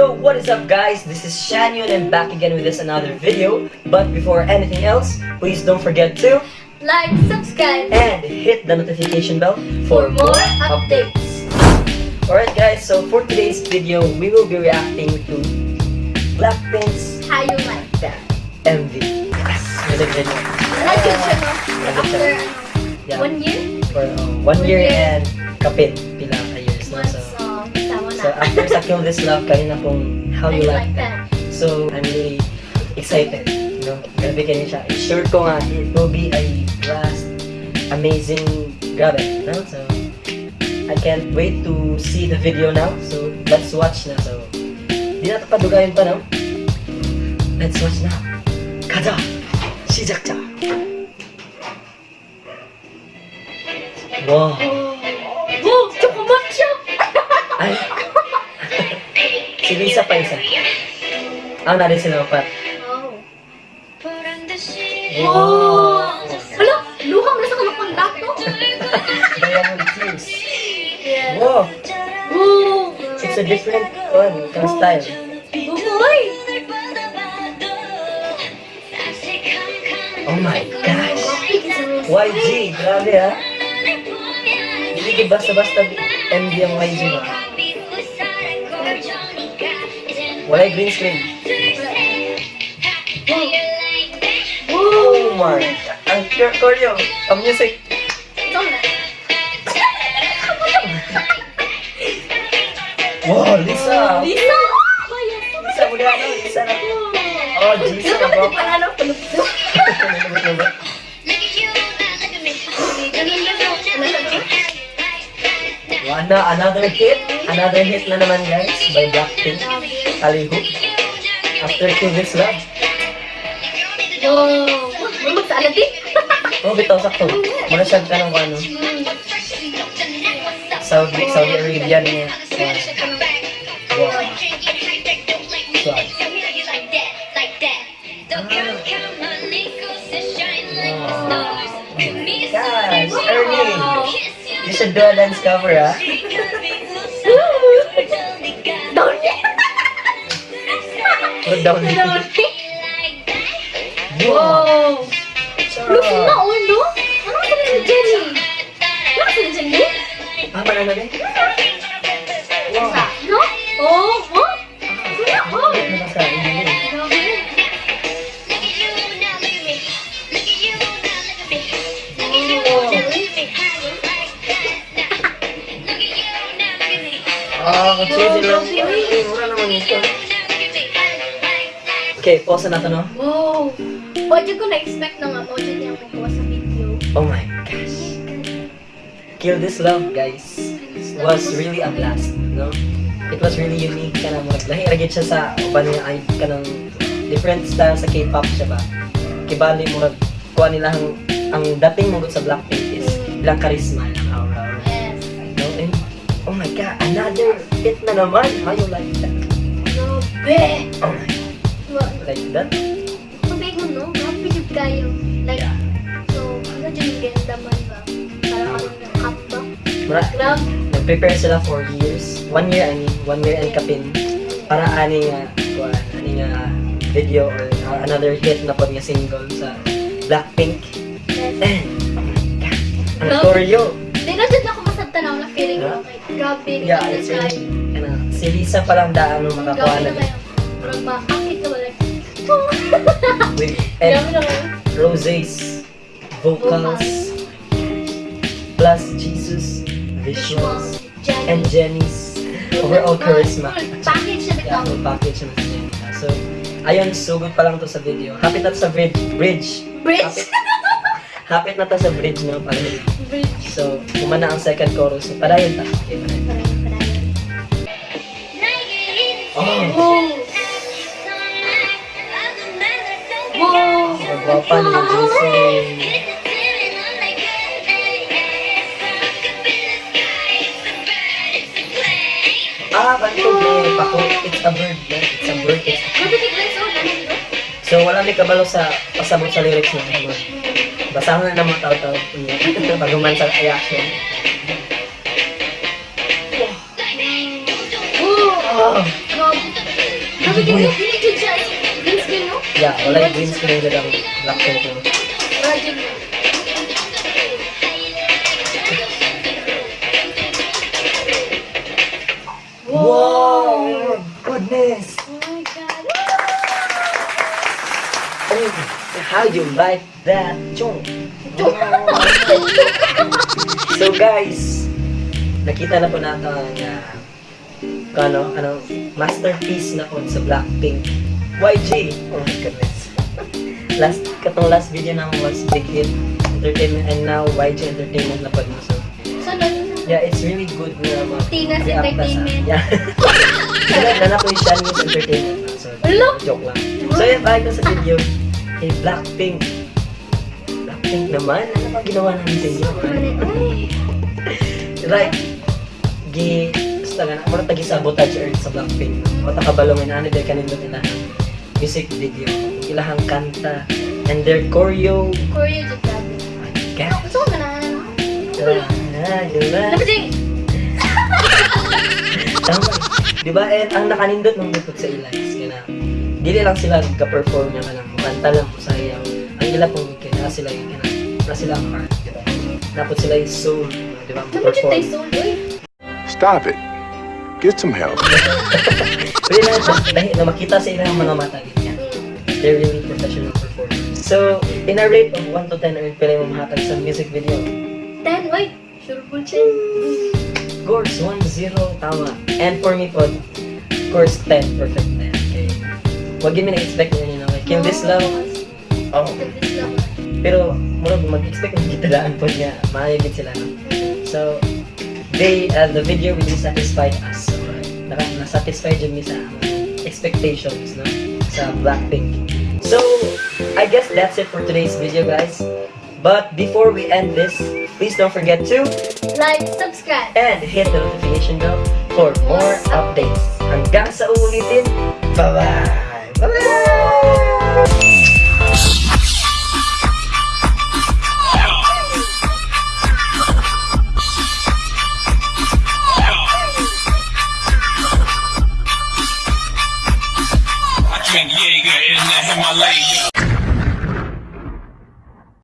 Yo, what is up guys? This is Shanyun and back again with this another video. But before anything else, please don't forget to Like, subscribe and hit the notification bell for more updates. Alright guys, so for today's video, we will be reacting to Blackpink's How you like that? MV. Yes, music video. Like siya, no? After, ano, Yeah, one year? for uh, one year and kapit so after sa Kill This Love, kanina pong How How You you Like like That. So, I'm really excited. You know, grabe kayo siya. Sure ko nga, it will be a last amazing, grabe. No? So, I can't wait to see the video now. So, let's watch na. So, di na ito padugayin pa, no? Let's watch na. 가자! 시작자! 와, Oh, choco matcha! ay! si Lisa pa isa. Ah, narin sila pa. Oh. Oh! Hala, luha mo na sa kalapang dato. Diamond Tears. Wow! Oh! It's a different one, kang style. Buboy! Oh my gosh! YG, grabe ha. Hindi ka basta-basta MD ang YG ba? Wala yung green screen. Oh my! Ang pure choreo. Ang music. Na. Wow, Lisa! Lisa! Lisa, muli ano? Lisa na. Oh, naman bro. yung panalo, palupdo. Another hit. Another hit na naman guys by Blackpink. Aliho. After Kill This Love. Wow! May magsaalad din. Oh, bitaw sakto. Muna siya ka ng ano. Saudi, Saudi Arabia niya. Wow. Swag. Guys, Ernie. You should do a dance cover, ah. Dito. Down Wow! Look na, oh, no? Ano ka ni Jenny? Ano ka ni Jenny? Ah, manalo din? Wow. No? Oh, oh? Oh! Ano? Grabe. Ah, lang. Ay, mura naman ito. Okay, pause na no? Wow! Pwede ko na-expect na nga, pwede niya magawa sa video. Oh my gosh. Kill This Love, guys, was really a blast, no? It was really unique ka na mo. Lahi ragit siya sa uban nga ay ka ng different style sa K-pop siya ba? Kibali mo kuha nila ang ang dating mo sa Blackpink is ilang charisma, ilang aura. Yes. No? And, oh my god, another hit na naman. How you like that? Grabe! Oh my, like that? Sabi ko, no? Grabe yung kayo. Like, so, ano dyan yung ganda man ba? Parang ano yung cup ba? Grabe. nag-prepare sila for years. One year, I mean, one year and kapin. Para ani nga, kuha, ani nga video or uh, another hit na pod nga single sa Blackpink. Yes. And, oh ang choreo. Hindi na dyan ako masagtanaw na feeling ko. Like, grabe. Yeah, it's really, ano, si Lisa pa lang daan mo makakuha Grabe na na kayo. Parang with na kayo. Rose's vocals plus Jesus visuals and Jenny's overall charisma. Package bitaw. full package na Jenny. So, ayun, sugod pa lang to sa video. Hapit na sa bridge. Bridge. Bridge. Hapit na to sa bridge, no? Parang, Bridge. so, kumana ang second chorus. Padayon ta. Okay, padayon. Padayon, padayon. Oh, Wow. Wow. ang gwapa ni Jesus. Ah, bantog ni Paco. It's a bird. Yeah. It's a bird. It's ni oh. Dami nito. So, wala may kabalo sa pasabot sa lyrics mo. Basahan na mga tao-tao. Bago man sa reaction. Wow. Oh, Grabe. Grabe Wala yung green screen nila ang dyan no? Wow! Goodness! Oh my God. Oh, how you like that, Chong? so guys, nakita na po natin ang uh, ano, ano, masterpiece na po sa Blackpink. YG! Oh my goodness. last, katong last video naman was Big Hit Entertainment and now YG Entertainment na po. So, ano? yeah, it's really good na mga Tinas na sa- Entertainment. Yeah. Sila, na po yung News Entertainment. So, Hello? joke lang. So, yun, balik na sa video. Kay Blackpink. Blackpink naman? Ano ba ginawa namin sa inyo? Like, gi, basta nga, mura tagi sabotage earth sa Blackpink. Mata kabalongin, ano dahil kanindot nila music video. Ilahang kanta. And their choreo. Korea dyan grabe. My God. Gusto ko na Diba? Diba? Dyan. Tama. Di ba? And ang nakanindot ng butot sa ila is kaya dili lang sila nagka-perform niya kanang kanta lang mo sa iyaw. Ang ila pong kaya sila yung kaya na sila ang heart. Diba? Napot sila yung soul. Di ba? Dapat dyan tayo Perform. soul. Stop it. Get some help. Pwede lang ito. Dahil na makita sa ilang mga mata. Ganyan. They're really professional performers. So, in a rate of 1 to 10, ano pala yung mahatag sa music video? Ten. Uy. Sure full chin. Course, 1-0, tama. And for me po, course 10, perfect na yan. Okay. Huwag yun na-expect nyo nyo. Okay. Kim this love, oh, This love. Pero, murag mag-expect ng gitalaan po niya, maayagit sila. No? So, they, uh, the video really satisfied us. Na-satisfy dyan sa expectations no? sa Blackpink. So, I guess that's it for today's video, guys. But before we end this, please don't forget to Like, subscribe. and hit the notification bell for more updates. Hanggang sa uulitin, bye-bye! Bye-bye!